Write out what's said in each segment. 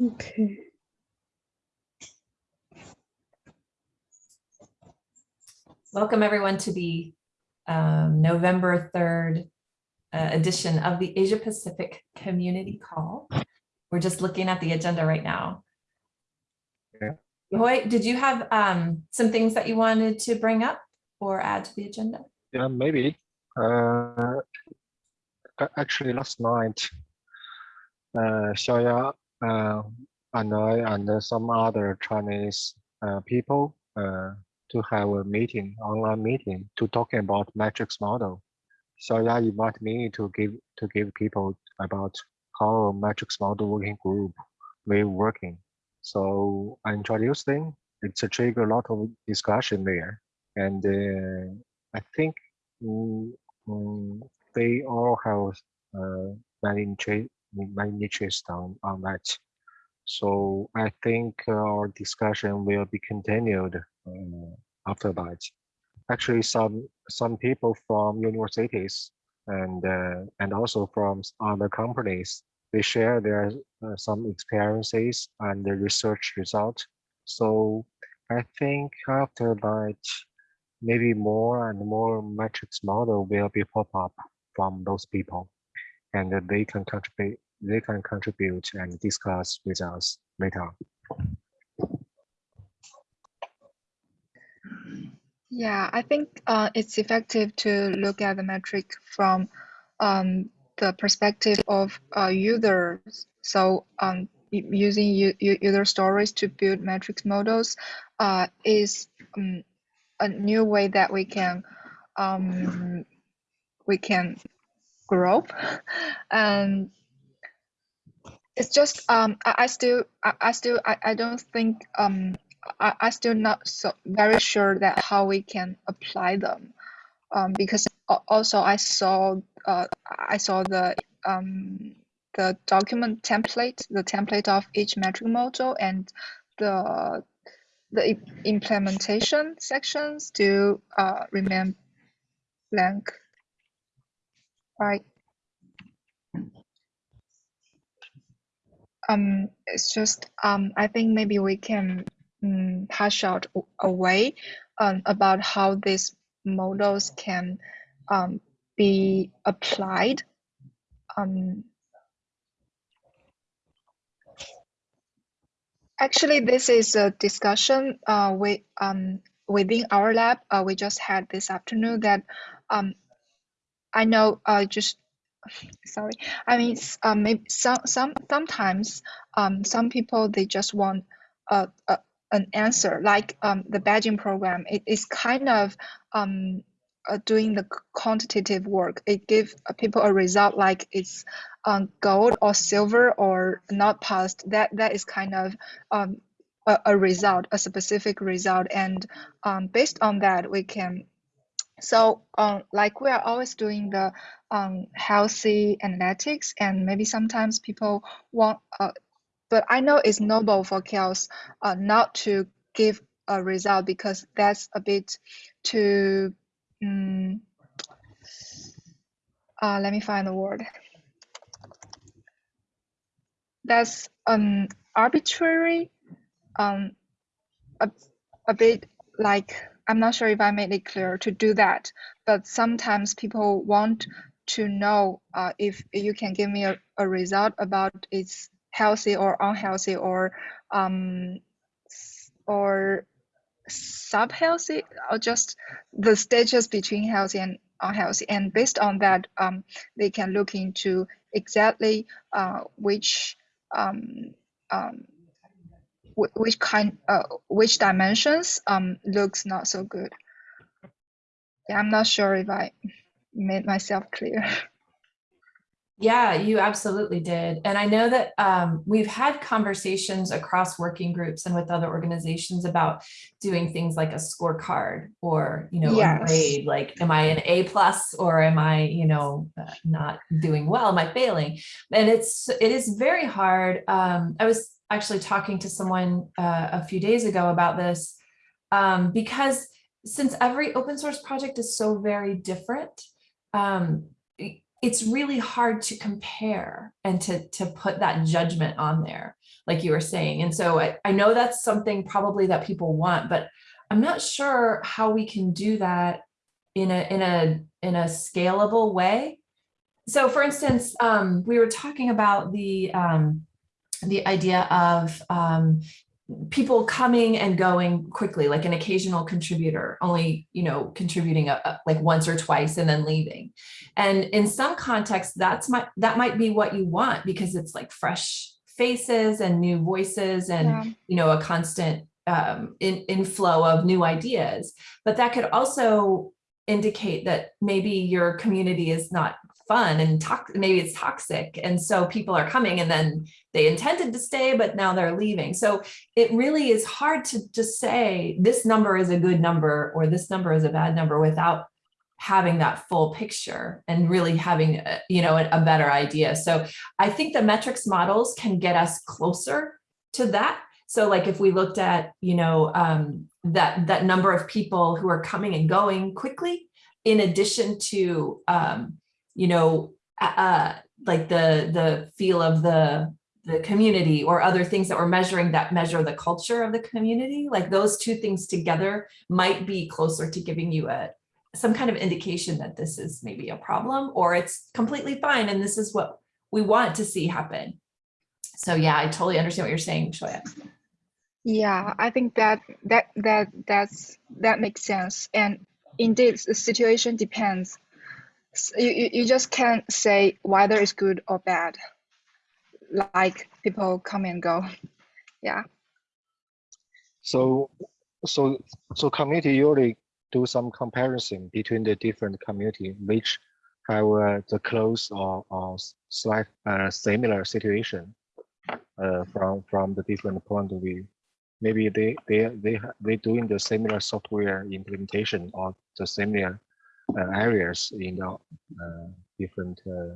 Okay. Welcome everyone to the um, November 3rd uh, edition of the Asia Pacific Community Call. We're just looking at the agenda right now. Yeah. Hoy, did you have um, some things that you wanted to bring up or add to the agenda? Yeah, maybe. Uh, actually, last night, uh, Xiaoya uh, and I and some other Chinese uh, people uh, to have a meeting, online meeting, to talking about metrics model. Xiaoya invited me to give to give people about how metrics model working group will working. So I introduced them. It's a trigger a lot of discussion there, and uh, I think mm, mm, they all have uh, many interest, many interest on, on that. So I think our discussion will be continued uh, after that. Actually, some some people from universities and uh, and also from other companies, they share their uh, some experiences and the research result. So I think after that, maybe more and more metrics model will be pop up from those people and they can contribute they can contribute and discuss with us later Yeah, I think uh, it's effective to look at the metric from um, the perspective of uh, users. So um, using user stories to build metrics models uh, is um, a new way that we can um, we can grow. and it's just um, I, I still I, I still I, I don't think um, I, I still not so very sure that how we can apply them um, because also I saw uh, I saw the um, the document template the template of each metric model and the the implementation section still uh, remain blank right um it's just um I think maybe we can um, hash out a way um, about how these models can um, be applied. Um, actually, this is a discussion uh, we, um, within our lab. Uh, we just had this afternoon that um, I know uh, just sorry i mean um, maybe some some sometimes um, some people they just want a, a an answer like um, the badging program it is kind of um, uh, doing the quantitative work. It gives people a result like it's um, gold or silver or not passed. That that is kind of um, a, a result a specific result. And um, based on that we can so um, like we are always doing the um, healthy analytics and maybe sometimes people want uh, but i know it's noble for CHAOSS uh, not to give a result because that's a bit too um, uh, let me find the word. That's um arbitrary um a, a bit like i'm not sure if i made it clear to do that but sometimes people want to know uh, if you can give me a, a result about it's healthy or unhealthy or um s- or sub-healthy or just the stages between healthy and unhealthy. And based on that um, they can look into exactly uh, which um, um, which kind uh, which dimensions um, looks not so good. Yeah, i'm not sure if i made myself clear Yeah, you absolutely did. And I know that um, we've had conversations across working groups and with other organizations about doing things like a scorecard or, you know, a grade, like, am I an A plus or am I, you know, uh, not doing well? Am I failing? And it's, it is very hard. Um, I was actually talking to someone uh, a few days ago about this um, because since every open source project is so very different, um, it's really hard to compare and to, to put that judgment on there, like you were saying. And so I, I know that's something probably that people want, but I'm not sure how we can do that in a, in a, in a scalable way. So for instance, um, we were talking about the, um, the idea of, um, people coming and going quickly, like an occasional contributor, only, you know, contributing a, a- like once or twice and then leaving. And in some contexts, that's my, that might be what you want because it's like fresh faces and new voices and, Yeah. you know, a constant um, in, inflow of new ideas. But that could also indicate that maybe your community is not fun and toxic, maybe it's toxic. And so people are coming and then they intended to stay, but now they're leaving. So it really is hard to just say this number is a good number or this number is a bad number without having that full picture and really having, a- you know, a, a better idea. So I think the metrics models can get us closer to that. So like if we looked at, you know, um, that, that number of people who are coming and going quickly, in addition to, um, you know, uh, uh, like the, the feel of the, the community or other things that we're measuring that measure the culture of the community, like those two things together might be closer to giving you a, some kind of indication that this is maybe a problem or it's completely fine and this is what we want to see happen. So yeah, I totally understand what you're saying, Xiaoya. Yeah, I think that that that that's that makes sense. And indeed, the situation depends. You, you, just can't say whether it's good or bad. Like people come and go. Yeah. So, so, so community usually do some comparison between the different community which have uh, the close or, or slight uh, similar situation uh, from from the different point of view. Maybe they they they they doing the similar software implementation or the similar areas in the uh, different uh,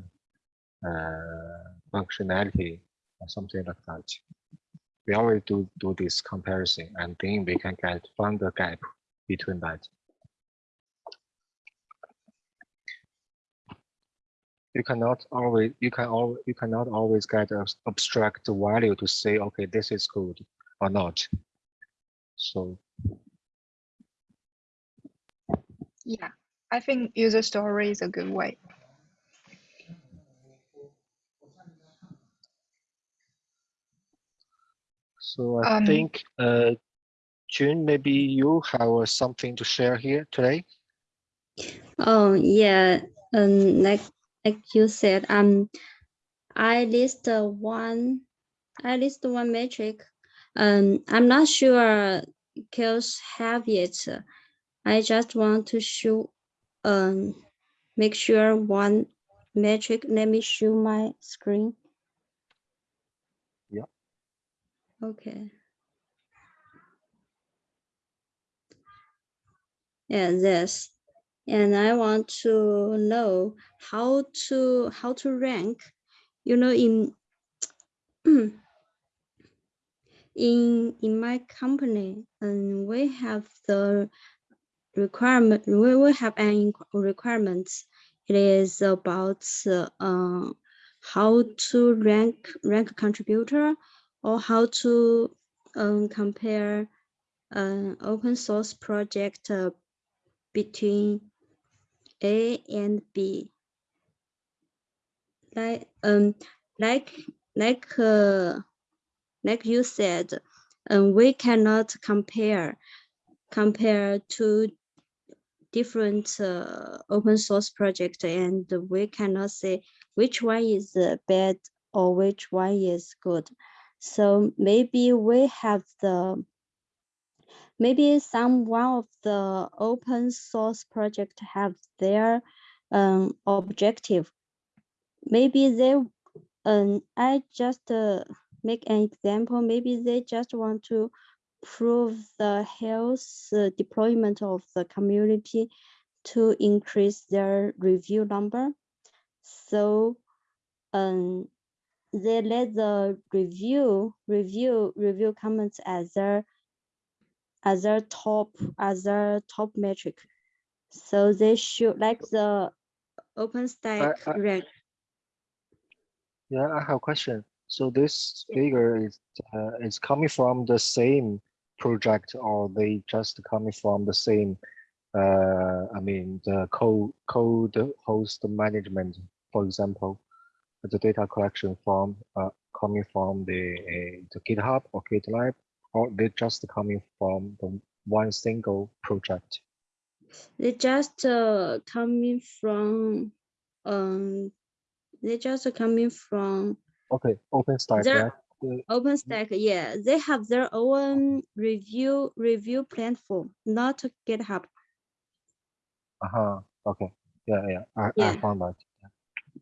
uh, functionality or something like that we always do do this comparison and then we can get find the gap between that. You cannot always you can al you cannot always get a s- abstract value to say okay this is good or not. So Yeah. I think user story is a good way. so I Um, think uh Jun maybe you have uh, something to share here today. Oh yeah, um, like like you said, um, I list uh, one, I list one metric. Um, I'm not sure kills have it. I just want to show, um, make sure one metric. Let me show my screen. Yeah. Okay. Yeah, this and I want to know how to how to rank. You know, in in in my company, and we have the requirement. We will have an requirements. It is about uh, uh, how to rank rank contributor, or how to um, compare an open source project uh, between a and B. Like um like like uh like you said, um we cannot compare compare to different uh, open source project and we cannot say which one is bad or which one is good. So maybe we have the maybe some one of the open source project have their um, objective. Maybe they, um, I just uh, make an example. Maybe they just want to prove the health uh, deployment of the community to increase their review number. So, um, they let the review review review comments as their as their top as their top metric. So they should like the OpenStack I- rank. Yeah, I have a question. So this figure is uh, is coming from the same project or they just coming from the same uh I mean the code code host management, for example, the data collection from uh coming from the uh, the GitHub or GitLab, or they just coming from the one single project. They just uh, coming from um they just coming from Okay, OpenStack, There- Uh, OpenStack. Yeah, they have their own review review platform, not GitHub. Uh-huh. Okay. Yeah, yeah. I, I found that.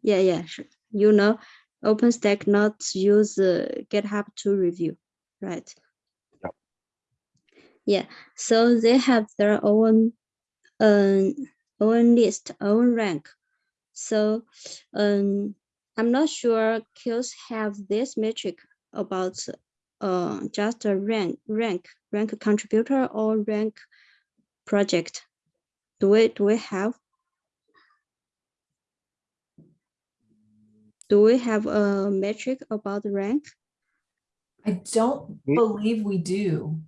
Yeah, yeah, sure. You know, OpenStack not use uh, GitHub to review, right? Yep. Yeah, so they have their own um own list, own rank. So um I'm not sure Qs have this metric about uh just a rank rank rank contributor or rank project. Do we do we have? Do we have a metric about rank? I don't believe we do.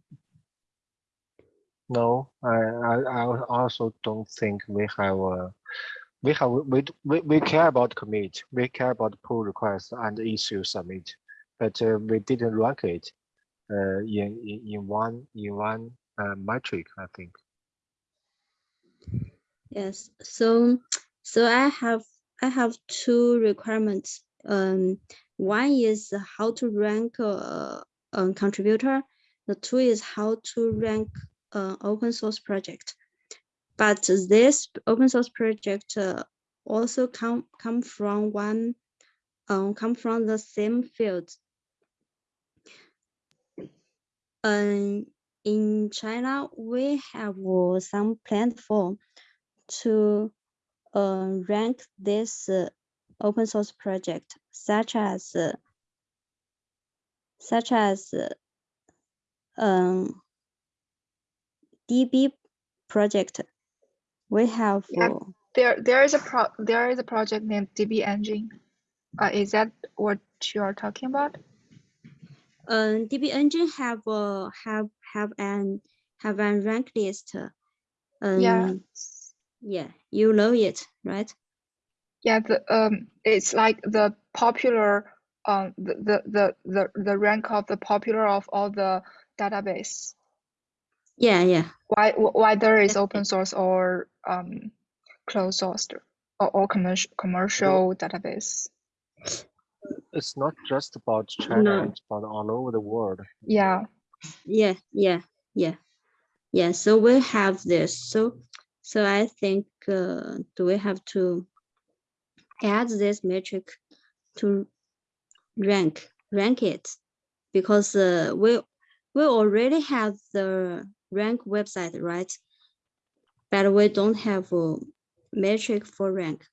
No, I, I, I also don't think we have a, we have, we, we, we care about commit, we care about pull request and issue submit, but uh, we didn't rank it uh, in, in, in one, in one uh, metric, I think. Yes, so so I have I have two requirements. Um, one is how to rank a, a contributor. The two is how to rank an open source project. But this open source project uh, also come come from one um come from the same field. Um, in China, we have uh, some platform to uh, rank this uh, open source project, such as uh, such as uh, um, DB project. We have Yeah. uh, There, there is a pro, there is a project named DB Engine. Uh, is that what you are talking about? Um, DB Engine have uh, have have an have an rank list. Um, Yeah. yeah, you know it, right? Yeah, the um, it's like the popular um, the the the the, the rank of the popular of all the database. Yeah, yeah. Why wh- whether it's open source or um, closed source or, or commercial commercial database. It's not just about China, No. it's about all over the world. Yeah. yeah yeah yeah yeah so we have this so so i think uh, do we have to add this metric to rank rank it because uh, we we already have the rank website right but we don't have a metric for rank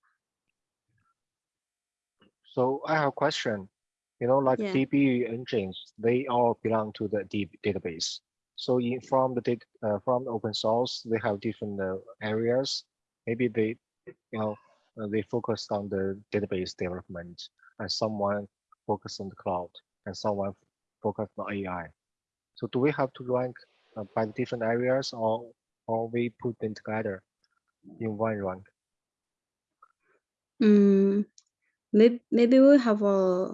So I have a question. You know, like Yeah. DB engines, they all belong to the DB database. So in from the data uh, from open source, they have different uh, areas. Maybe they, you know, uh, they focus on the database development, and someone focus on the cloud, and someone focus on AI. So do we have to rank uh, by different areas, or or we put them together in one rank? Mm, maybe maybe we have a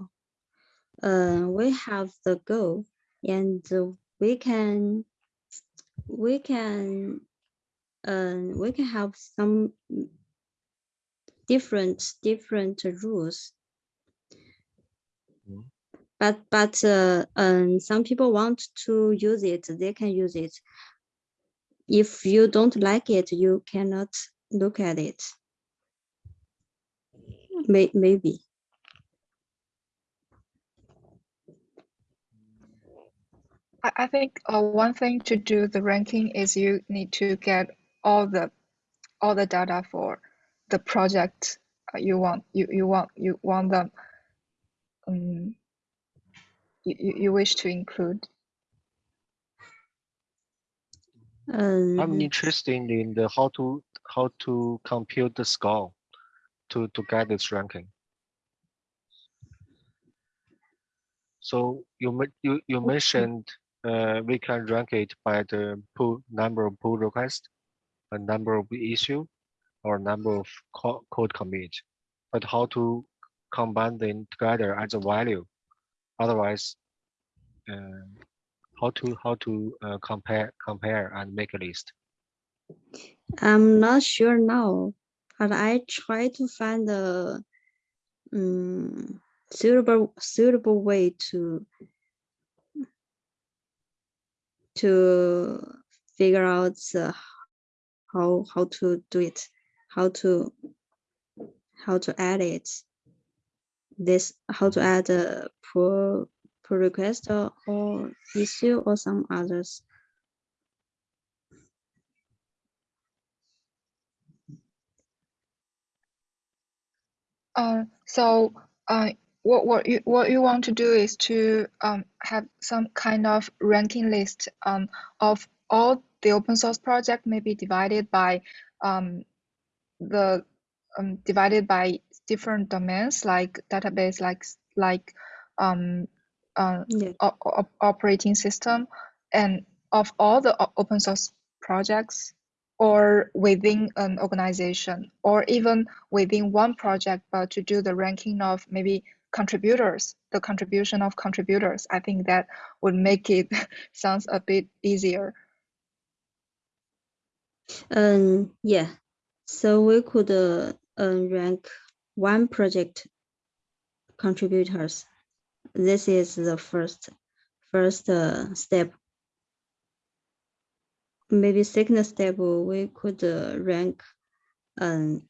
uh we have the goal and we can we can uh, we can have some different different rules. Mm. but but uh, um some people want to use it they can use it. If you don't like it you cannot look at it May, maybe I, I think uh, one thing to do the ranking is you need to get all the all the data for the project uh, you want you, you want you want them um, you, you you wish to include um, I'm interested in the how to how to compute the score. To to get this ranking. So you you you mentioned uh, we can rank it by the pull number of pull requests, a number of issue, or number of co- code commit. But how to combine them together as a value? Otherwise, uh, how to how to uh, compare compare and make a list? I'm not sure now, but I try to find a um, suitable suitable way to to figure out uh, how how to do it, how to how to add it. This how to add a pull pull request or, or issue or some others. Uh, so uh, what what you what you want to do is to um, have some kind of ranking list um, of all the open source project maybe divided by um, the um, divided by different domains like database like like um, uh, Yeah. operating system and of all the open source projects or within an organization or even within one project but to do the ranking of maybe contributors the contribution of contributors i think that would make it sounds a bit easier Um, yeah, so we could uh, uh, rank one project contributors. This is the first first uh, step. Maybe second step we could uh, rank um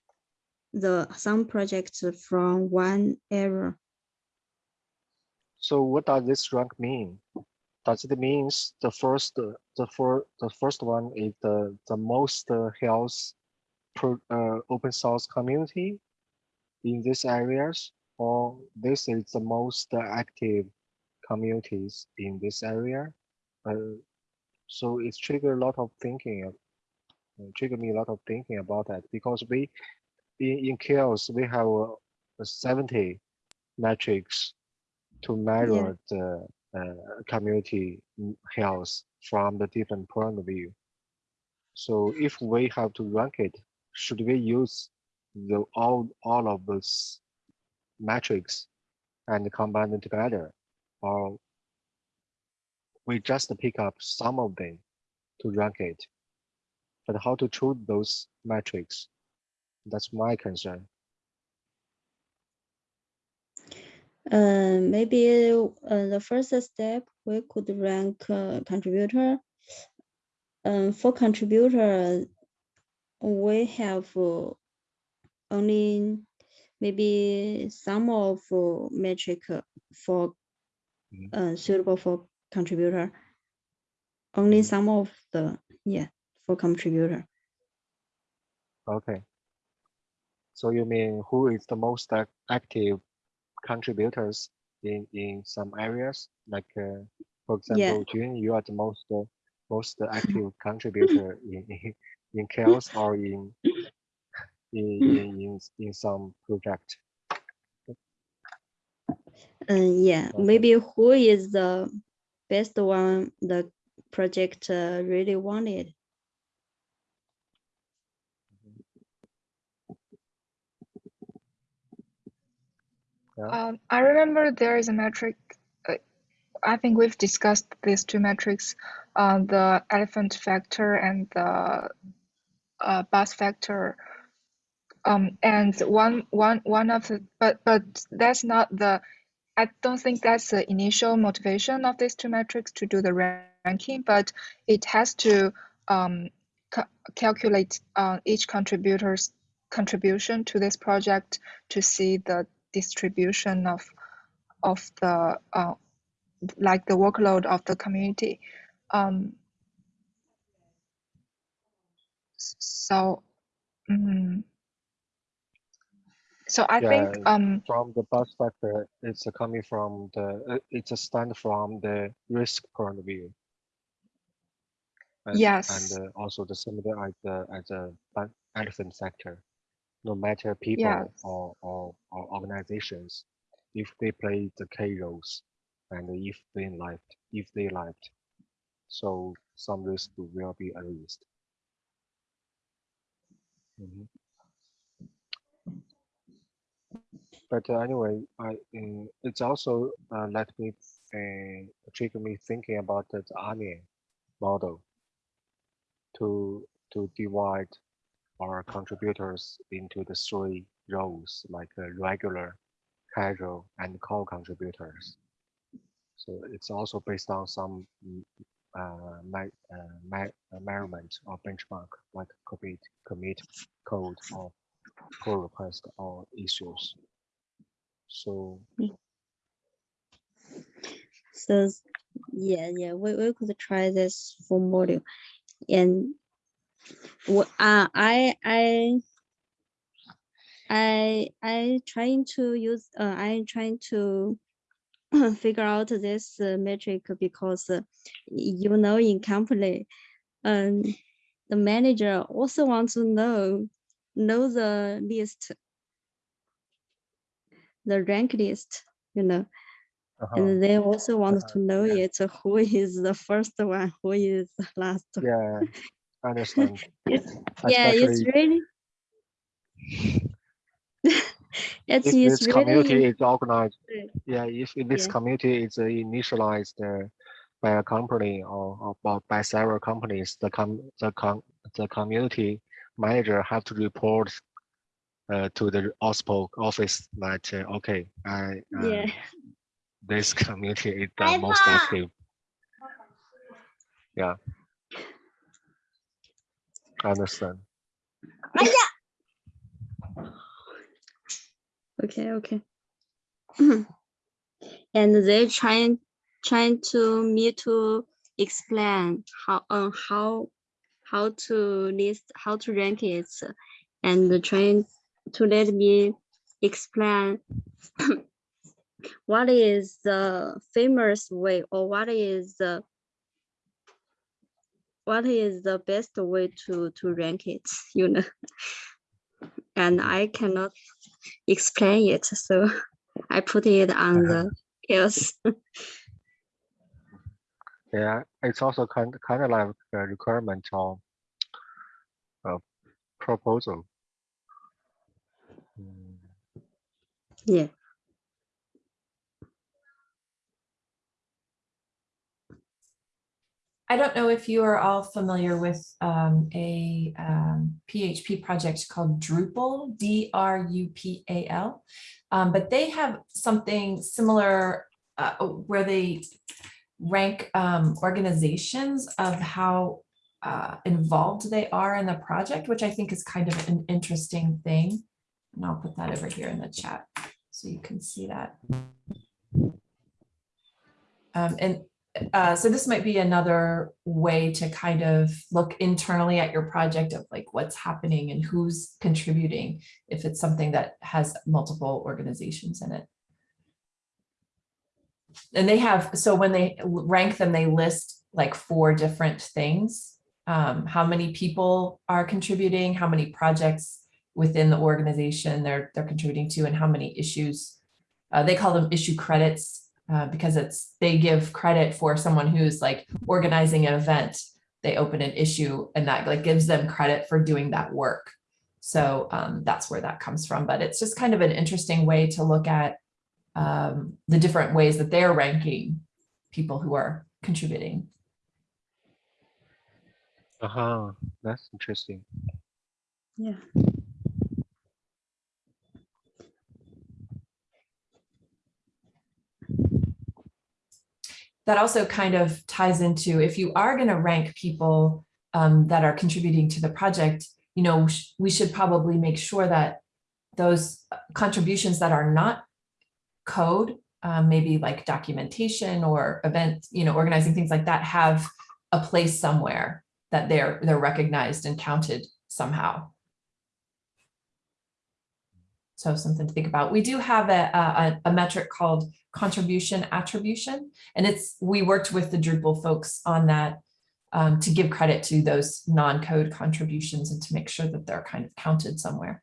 the some projects from one area. So what does this rank mean? Does it means the first, uh, the for the first one is the the most uh, health pro, uh, open source community in these areas, or this is the most uh, active communities in this area? Uh, so it's triggered a lot of thinking, uh, trigger me a lot of thinking about that because we in in CHAOSS we have uh, 70 metrics to measure the uh, community mm, health from the different point of view. So if we have to rank it, should we use the all all of those metrics and combine them together, or we just pick up some of them to rank it? But how to choose those metrics? That's my concern. Uh, maybe uh, the first step we could rank uh, contributor. Um, for contributor, we have uh, only maybe some of uh, metric uh, for Mhm. uh, suitable for contributor. Only Mhm. some of the yeah for contributor. Okay. So you mean who is the most active contributors in in some areas? Like, uh, for Yeah. example, Jun, you are the most uh, most active contributor in in, in CHAOSS or in in in in, in some project. Uh, yeah, Okay. maybe who is the best one the project uh, really wanted. Yeah. Um, I remember there is a metric. Uh, I think we've discussed these two metrics, uh, the elephant factor and the uh, bus factor. Um, and one one one of the but but that's not the. I don't think that's the initial motivation of these two metrics to do the ranking, but it has to um, ca calculate uh, each contributor's contribution to this project to see the distribution of of the uh, like the workload of the community. Um, so, mm, so I think um, From the bus factor, it's coming from the uh, it's a stand from the risk point of view. And, Yes. and uh, also the similar as the as a elephant factor. no matter people Yes. or, or, or organizations, if they play the key roles and if they left, if they left, so some risk will be erased. Mhm. But uh, anyway, I uh, it's also uh, let me uh, trigger me thinking about the onion model to to divide our contributors into the three roles like regular, casual, and core contributors. So it's also based on some uh, uh, uh, measurement or benchmark like commit, commit code or pull request or issues. So So yeah, yeah, we, we could try this for module. And uh, I I I I trying to use uh, I'm trying to figure out this uh, metric because uh, you know in company um the manager also wants to know know the list the rank list you know uh-huh, and they also want Uh, to know it who is the first one who is the last one. yeah, I understand. It's- yeah it's really it's, if it's this community is organized, yeah, if this Yeah. community is uh, initialized uh, by a company or, or by- by several companies, the com the com the community manager have to report uh, to the OSPO office that uh, okay, I uh, yeah this community is the most active. Yeah. I understand. okay okay and they trying trying to me to explain how um how how to list how to rank it and trying to let me explain what is the famous way or what is the what is the best way to to rank it you know and i cannot explain it so i put it on the else Yeah, it's also kind kind of like a requirement of a proposal. Yeah. I don't know if you are all familiar with um, a um, PHP project called Drupal, D-R-U-P-A-L, um, but they have something similar uh, where they rank um, organizations of how uh, involved they are in the project, which I think is kind of an interesting thing. And I'll put that over here in the chat so you can see that. Um, and uh, so this might be another way to kind of look internally at your project of like what's happening and who's contributing if it's something that has multiple organizations in it. And they have, so when they rank them, they list like four different things. Um, how many people are contributing, how many projects within the organization they're, they're contributing to, and how many issues. Uh, they call them issue credits uh, because it's they give credit for someone who's like organizing an event. They open an issue and that like gives them credit for doing that work. So um, that's where that comes from. But it's just kind of an interesting way to look at um, the different ways that they're ranking people who are contributing. Uh-huh, that's interesting. yeah that also kind of ties into if you are going to rank people um, that are contributing to the project, you know, we should probably make sure that those uh, contributions that are not code, um, maybe like documentation or event, you know, organizing things like that have a place somewhere that they're they're recognized and counted somehow. So something to think about. We do have a, a, a metric called contribution attribution, and it's we worked with the Drupal folks on that um, to give credit to those non-code contributions and to make sure that they're kind of counted somewhere.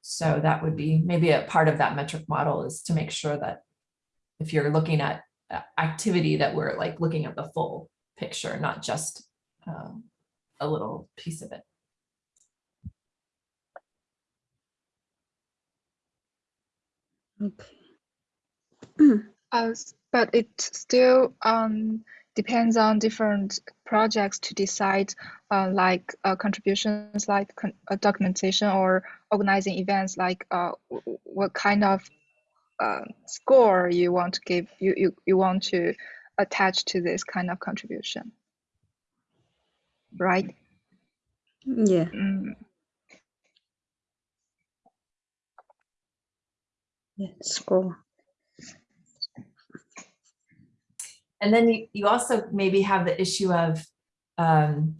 So that would be maybe a part of that metric model is to make sure that if you're looking at uh, activity that we're like looking at the full picture, not just um, a little piece of it. Okay. Uh, but it still um, depends on different projects to decide, uh, like uh, contributions, like con uh, documentation or organizing events, like uh, what kind of uh, score you want to give, you, you, you want to attach to this kind of contribution, right? Yeah. Mm. Yeah. Score. And then you, you also maybe have the issue of, um,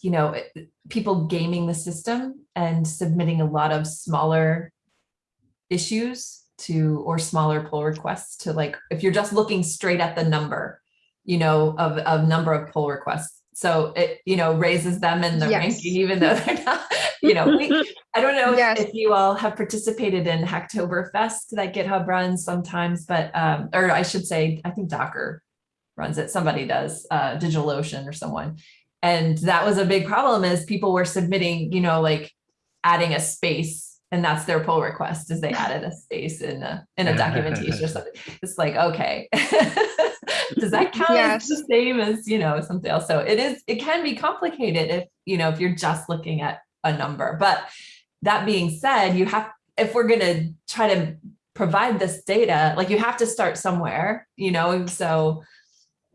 you know, it- people gaming the system and submitting a lot of smaller issues to, or smaller pull requests to like, if you're just looking straight at the number, you know, of, of number of pull requests. So it, you know, raises them in the Yes. ranking, even though they're not, you know, we, I don't know if- Yes. if you all have participated in Hacktoberfest that GitHub runs sometimes, but, um, or I should say, I think Docker runs it, somebody does, uh, DigitalOcean or someone. And that was a big problem is people were submitting, you know, like adding a space and that's their pull request is they added a space in a, in a documentation or something. It's like, okay. Does that count as the same as, you know, something else? So it is, it can be complicated if, you know, if you're just looking at a number. But that being said, you have, if we're gonna try to provide this data, like you have to start somewhere, you know, so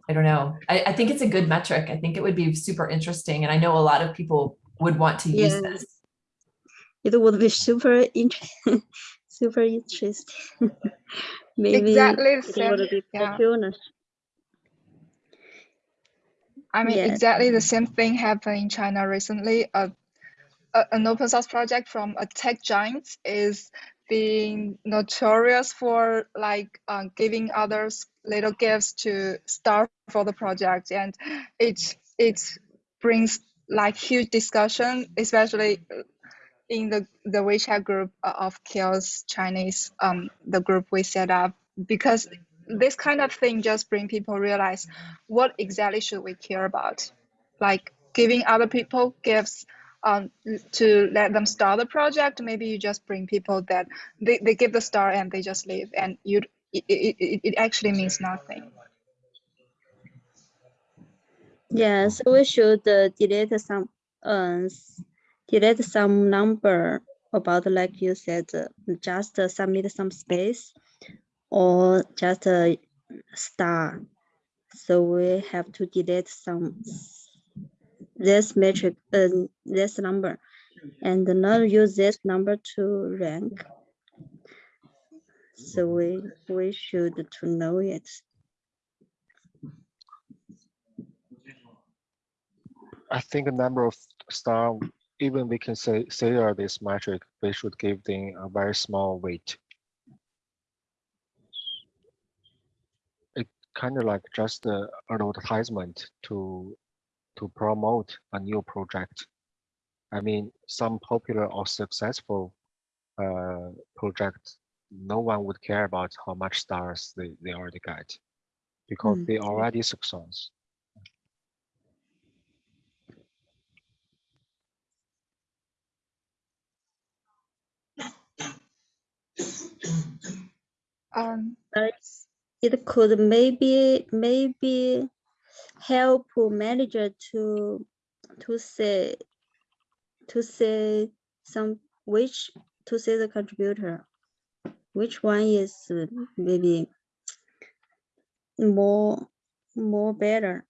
I don't know. I, I think it's a good metric. I think it would be super interesting. And I know a lot of people would want to use Yeah. this. It would be super interesting. super interesting. Maybe Exactly the it same. would be yeah. I mean, Yes. exactly the same thing happened in China recently. A, a, an open source project from a tech giant is being notorious for like uh, giving others little gifts to start for the project, and it it brings like huge discussion, especially in the the WeChat group of CHAOSS Chinese, um, the group we set up, because this kind of thing just bring people realize what exactly should we care about, like giving other people gifts um, to let them start the project. Maybe you just bring people that they, they give the star and they just leave, and you it, it, it, actually means nothing. Yeah, so we should uh, delete some, s- delete some number about like you said, uh, just uh, submit some space or just a star. So we have to delete some this metric, uh, this number, and not use this number to rank. So we we should to know it. I think a number of star, even we can say say are this metric, we should give them a very small weight. It kind of like just a advertisement to to promote a new project. I mean, some popular or successful uh, project, no one would care about how much stars they, they already get because Mm. they already success. Um, it could maybe maybe help manager to to say to say some which to say the contributor which one is maybe more more better?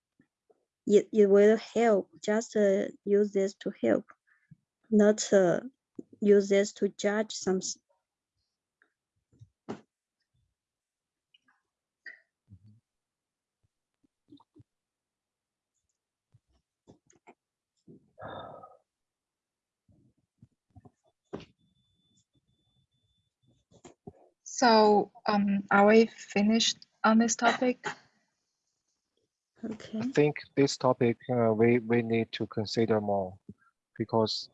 It, it will help just uh, use this to help not uh, use this to judge some so um, are we finished on this topic? okay I think this topic uh, we we need to consider more because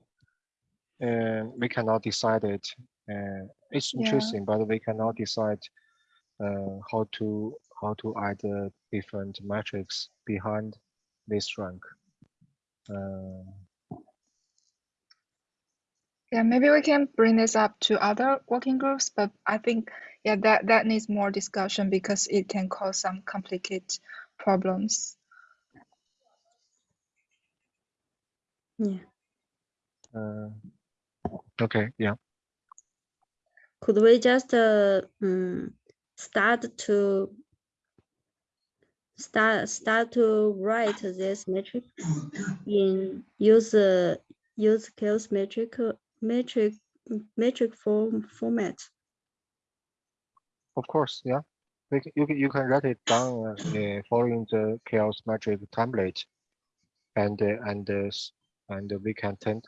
uh, we cannot decide it Uh, it's Yeah. interesting, but we cannot decide uh, how to how to add uh, different metrics behind this rank. Yeah, maybe we can bring this up to other working groups, but I think yeah that that needs more discussion because it can cause some complicated problems. Yeah. uh, okay, yeah. Could we just uh, um, start to start start to write this metric in use uh, use skills metric metric metric form format? Of course, yeah. You can you can write it down uh, following the CHAOSS metric template, and uh, and uh, and we can attend.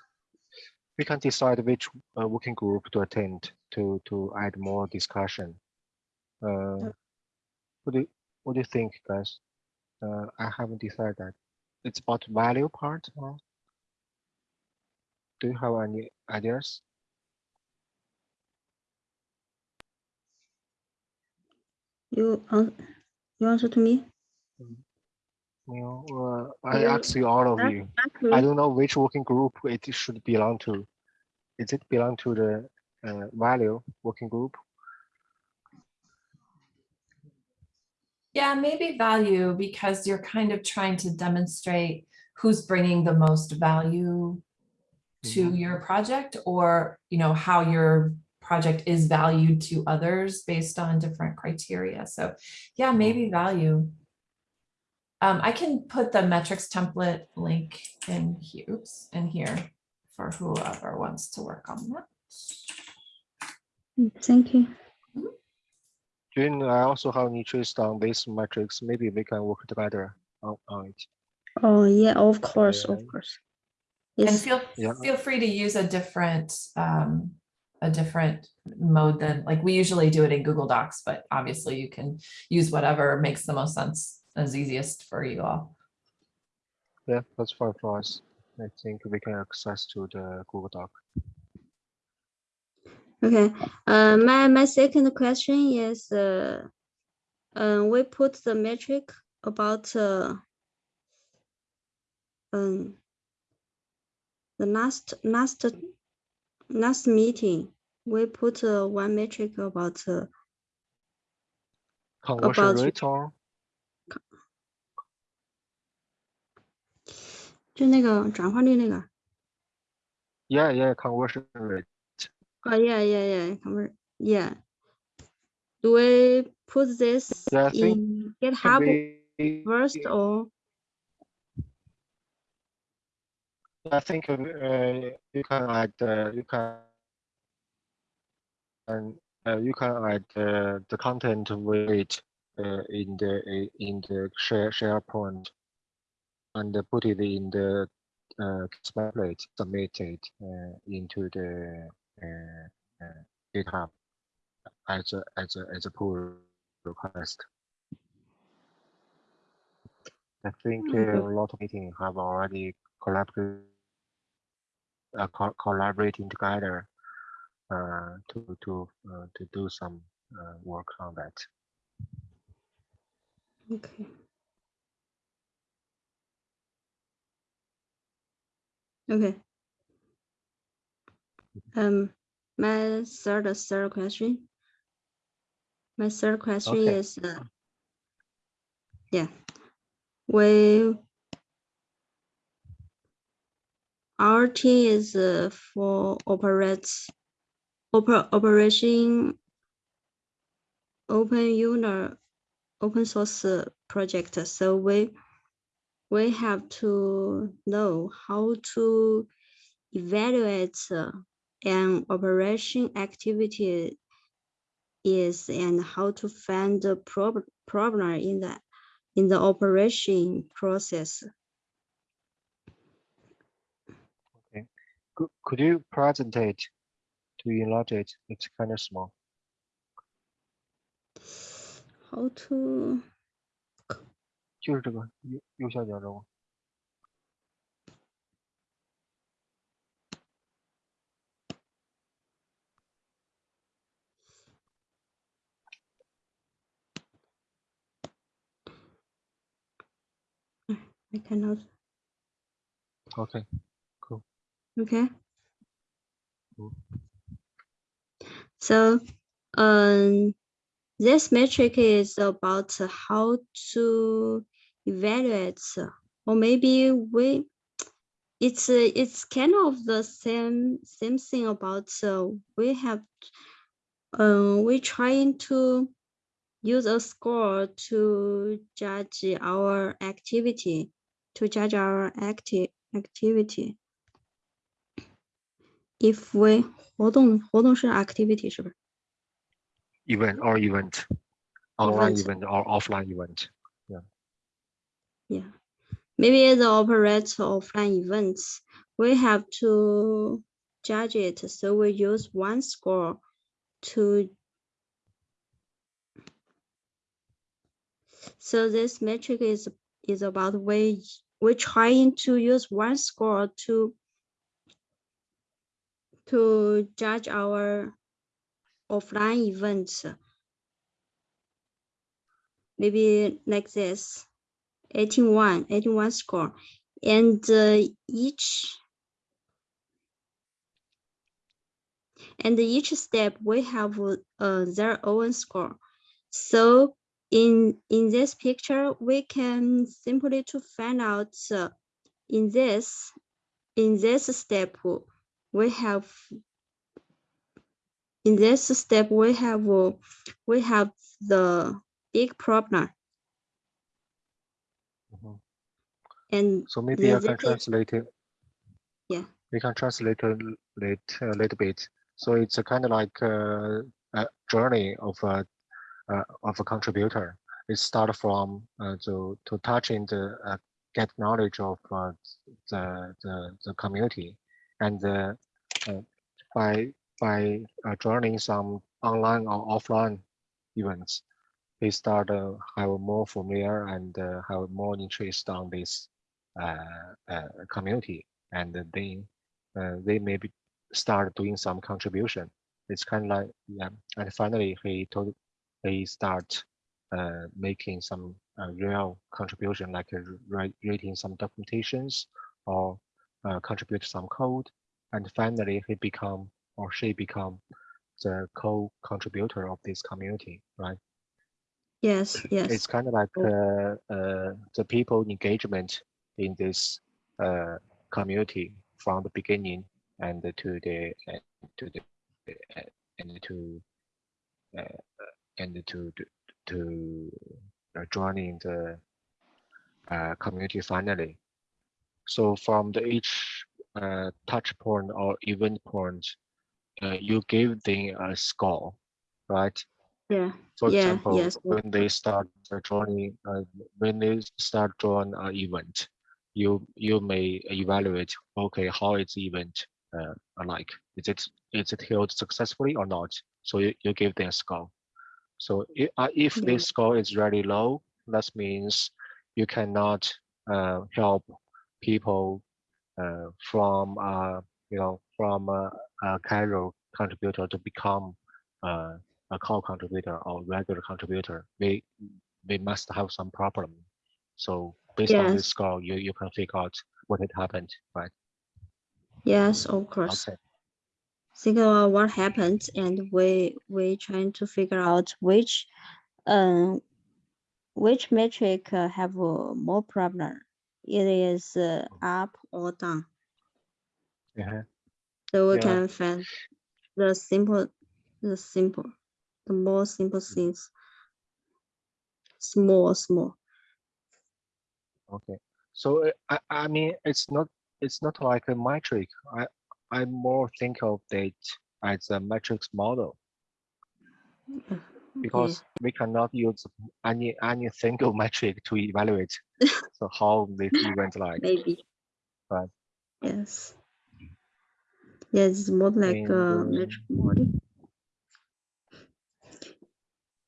We can decide which uh, working group to attend to to add more discussion. Uh, what do you, what do you think, guys? Uh, I haven't decided that. It's about value part. Or do you have any ideas? You an you answer to me? You know, uh, I Yeah, ask you all of you. ask I don't know which working group it should belong to. Is it belong to the uh, value working group? Yeah, maybe value because you're kind of trying to demonstrate who's bringing the most value to your project or, you know, how your project is valued to others based on different criteria. So yeah, maybe value. Um, I can put the metrics template link in here, oops, in here for whoever wants to work on that. Mm, Thank you. Jun, I also have an interest on these metrics. Maybe we can work together on, on it. Oh yeah, of course, of Yeah. Course. And feel, Yeah. feel free to use a different, um, a different mode than, like, we usually do it in Google Docs, but obviously you can use whatever makes the most sense, as easiest for you all. Yeah, that's fine for us. I think we can access to the Google Doc. Okay, uh, my, my second question is, uh, uh, we put the metric about, uh, um, the last, last, last meeting, we put, uh, one metric about, uh, Conversion About- rate or 就那个转化率那个， yeah, yeah, conversion rate. oh, yeah, yeah, yeah, convert, yeah. Do we put this Yeah, I think in Can GitHub we- first or? I think uh, you can add uh, you can and uh, you can add uh, the content weight uh, in the in the share SharePoint and put it in the uh, template submitted uh, into the uh, uh, GitHub as a as a as a pull request. I think uh, Okay. a lot of meetings have already collaborated uh, co- collaborating together uh, to to uh, to do some uh, work on that. Okay. Okay. Um, my third, third question. My third question Okay. is, uh, yeah, we, team is uh, for operates, oper, operation open user, open source uh, project. So we, we have to know how to evaluate uh, an operation activity is and how to find the prob problem in the in the operation process. could you present it to enlarge it? It's kind of small. How to? I cannot. Okay. Okay. So, um, this metric is about how to evaluate, or maybe we, it's uh, it's kind of the same same thing about uh, we have, um, we trying to use a score to judge our activity, to judge our active activity If we 活动活动是 activity 是不是？ Event or event, online Event. event or offline event. Yeah. Maybe the operate offline events, we have to judge it. So we use one score to. So this metric is is about we we're trying to use one score to to judge our offline events. Maybe like this. 81, 81 score. And uh, each and each step we have uh, their own score. So in in this picture, we can simply to find out uh, in this in this step we have in this step we have uh, we have the big problem Mhm. and So maybe I can translate it. Yeah. We can translate a l- lit- a little bit. So it's a kind of like a, a journey of a uh, of a contributor. It start from uh, to to touching the uh, get knowledge of uh, the the the community, and uh, uh, by by uh, joining some online or offline events, they start uh, have more familiar and uh, have more interest on this uh, community, and then they maybe start doing some contribution. It's kind of like yeah, and finally he told he start making some real contribution, like writing some documentations or uh, contribute some code, and finally he become or she become the co-contributor of this community, right? yes, yes. It's kind of like uh, uh, the people engagement in this uh, community from the beginning and to the to the and to uh, and to to, to uh, joining the uh, community finally. So from the each uh, touch point or event point, uh, you give them a score, right? Yeah, For Yeah, example, yes, when they start joining, uh, when they start drawing an event, you you may evaluate, okay, how is the event uh, like? Is it is it held successfully or not? So you, you give them a score. So i- uh, if Yeah. this score is really low, that means you cannot uh, help people uh, from uh, you know from a, a casual contributor to become uh, a core contributor or regular contributor. We we must have some problem. So based on this Yes. score, you you can figure out what had happened, right? yes, of course. Okay. Think about what happened and we we trying to figure out which um which metric uh, have uh, more problem. It is uh, up or down. Yeah. So we Yeah. can find the simple the simple the more simple things. Small, small. Okay. So uh, I I mean it's not it's not like a metric. I I more think of it as a metrics model. Okay. Because we cannot use any any single metric to evaluate so how this event like Maybe. Right. Yes. Yes, it's more like And, a um, metric model.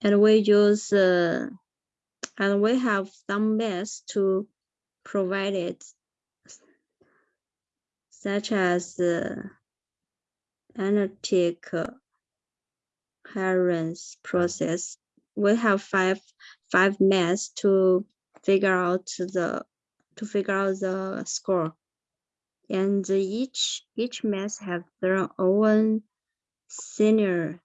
And we use, uh, and we have some math to provide it. Such as uh, analytic uh, hierarchy process. We have five five maths to figure out the to figure out the score. And each each math have their own senior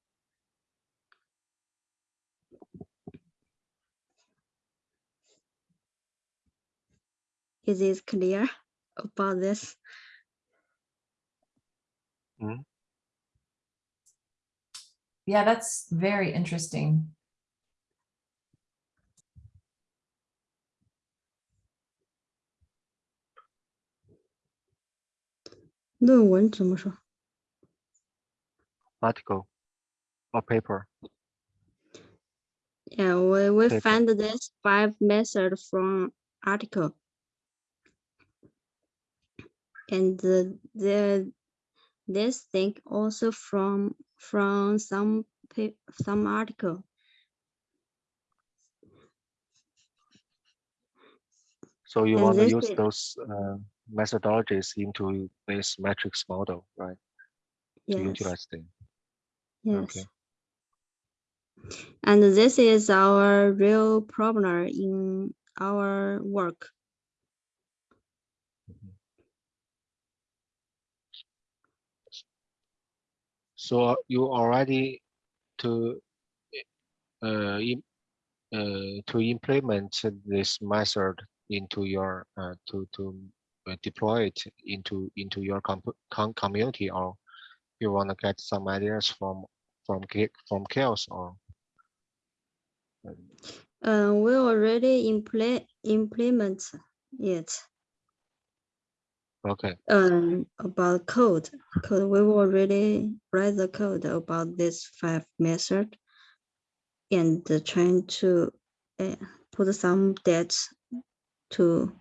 Is it clear about this? Hmm? yeah, that's very interesting. Article or paper. Yeah, we, we find this five method from article. And the, the this thing also from from some some article. So you And want to use those uh, methodologies into this metrics model, right? To Yes, utilize them. yes. okay. And this is our real problem in our work. So you already to uh, uh, to implement this method into your uh, to to uh, deploy it into into your comp- com- community, or you want to get some ideas from from from CHAOSS or Uh, we already implement implement it. Okay. Um about code code we will already write the code about this five method and trying to uh, put some dates to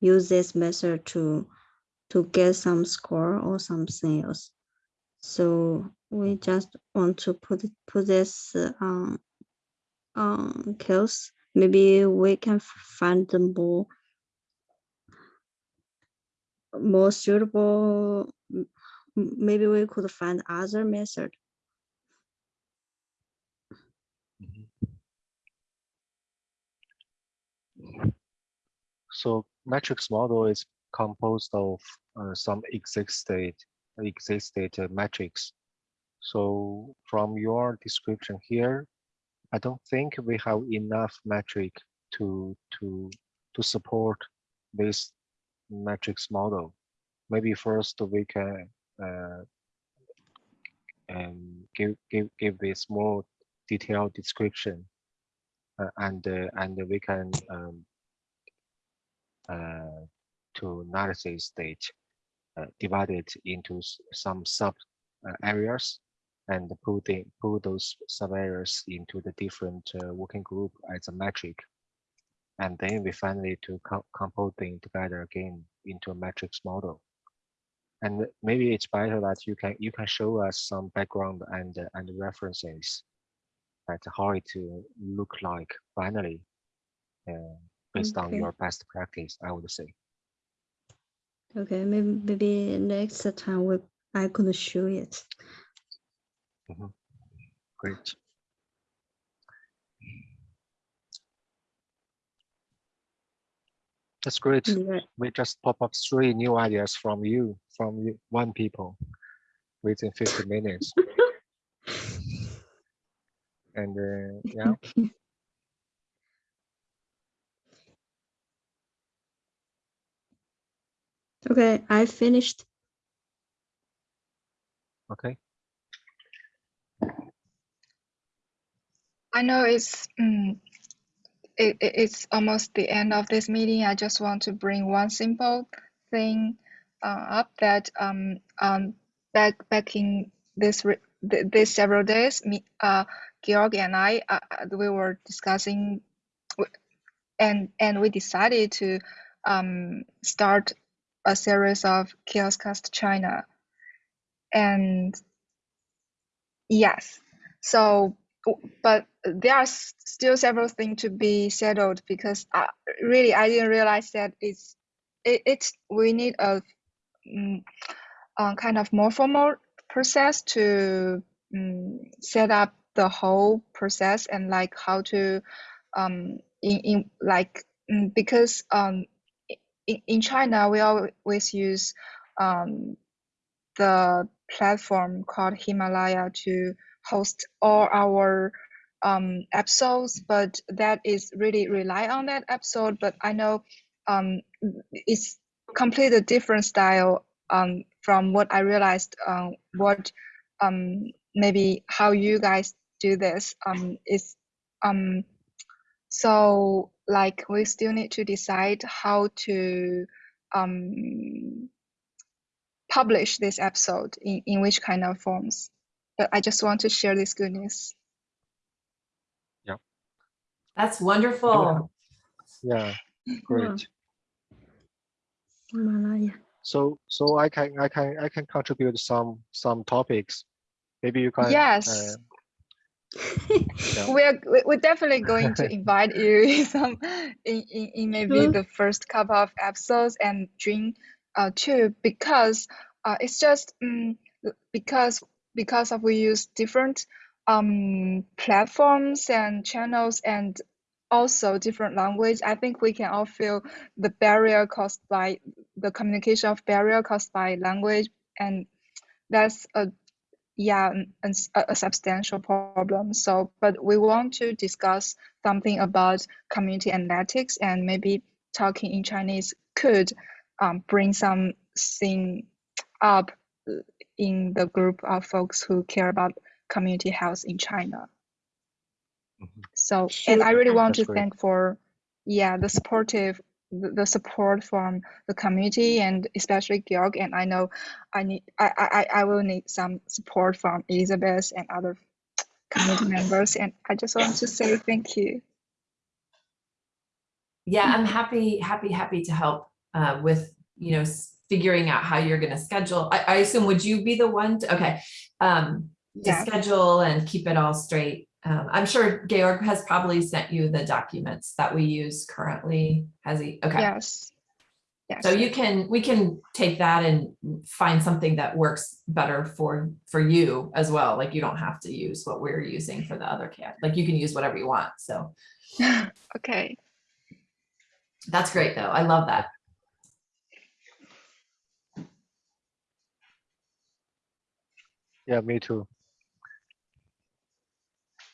use this method to to get some score or something else so we just want to put put this uh, on on kills. Maybe we can find more more suitable, maybe we could find other method. So metrics model is composed of uh, some existed existed uh, metrics. So from your description here, I don't think we have enough metric to to to support this metrics model. Maybe first we can uh, um, give give give this more detailed description, uh, and uh, and we can um, uh, to analysis stage, uh, divided into some sub uh, areas and put the, put those sub areas into the different uh, working group as a metric. And then we finally to co compose them together again into a metrics model. And maybe it's better that you can you can show us some background and uh, and references at how it uh, look like finally uh, based on your best practice, I would say. Okay, maybe maybe next time we I could show it. Great. That's great. Yeah, We just pop up three new ideas from you, from you, one people within 50 minutes. And uh, yeah, Okay, I finished. okay. I know it's mm, it, it- it's almost the end of this meeting. I just want to bring one simple thing uh, up that um um back back in this re- th- this several days, me uh Georg and I uh, uh, we were discussing, and and we decided to um start a series of CHAOSScast China, and yes, so but there are still several things to be settled because uh, really I didn't realize that it's it, it's we need a mm, uh, kind of more formal process to mm, set up the whole process and like how to um in, in like mm, because um in, in China, we always use um, the platform called Himalaya to host all our um, episodes, but that is really rely on that episode. But I know um, it's completely different style um, from what I realized. Um, what um, maybe how you guys do this um, is um, so like we still need to decide how to um, publish this episode in, in which kind of forms. But I just want to share this good news. Yeah. That's wonderful. Yeah, great. Himalaya. So so I can I can I can contribute some some topics. Maybe you can. Yes. uh, Yeah. We're we- we're definitely going to invite you in some in, in, in maybe Sure. the first couple of episodes and Dream uh too because uh it's just um, because because of we use different um platforms and channels and also different language i think we can all feel the barrier caused by the communication of barrier caused by language. And that's a yeah a, a substantial problem. So but we want to discuss something about community analytics and maybe talking in chinese could um, bring something up in the group of folks who care about community health in china Mhm. so and i really want That's to great. thank for yeah the supportive the, the support from the community and especially Georg and I know I need I, I I- I will need some support from Elizabeth and other community members and I just want to say thank you. Yeah, I'm happy, happy, happy to help uh, with, you know, s- figuring out how you're going to schedule. I, I assume, would you be the one to, okay, um, to Yes. schedule and keep it all straight? Um, I'm sure Georg has probably sent you the documents that we use currently. Has he? Okay. Yes. Yes. So you can, we can take that and find something that works better for, for you as well. Like you don't have to use what we're using for the other cat. Like you can use whatever you want. So okay. that's great though. I love that. Yeah, me too.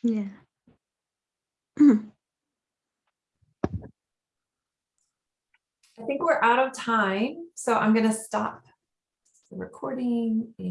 Yeah. I think we're out of time, so I'm gonna stop the recording and